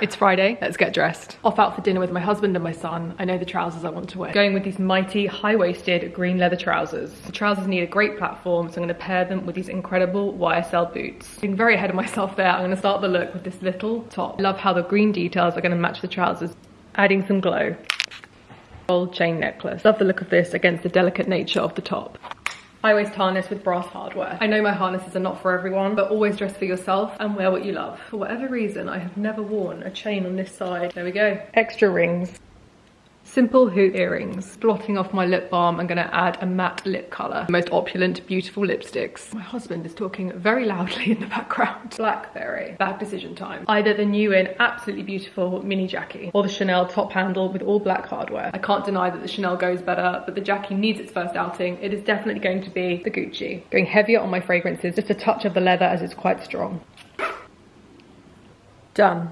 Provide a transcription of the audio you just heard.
It's Friday, let's get dressed. Off out for dinner with my husband and my son. I know the trousers I want to wear. Going with these mighty high-waisted green leather trousers. The trousers need a great platform, so I'm gonna pair them with these incredible YSL boots. Being very ahead of myself there, I'm gonna start the look with this little top. I love how the green details are gonna match the trousers, adding some glow. Gold chain necklace. Love the look of this against the delicate nature of the top. I always harness with brass hardware. I know my harnesses are not for everyone, but always dress for yourself and wear what you love. For whatever reason, I have never worn a chain on this side. There we go. Extra rings. Simple hoop earrings. Blotting off my lip balm, I'm gonna add a matte lip color. Most opulent, beautiful lipsticks. My husband is talking very loudly in the background. Blackberry. Bad decision time. Either the new in absolutely beautiful mini Jackie or the Chanel top handle with all black hardware. I can't deny that the Chanel goes better, but the Jackie needs its first outing. It is definitely going to be the Gucci. Going heavier on my fragrances, just a touch of the leather as it's quite strong. Done.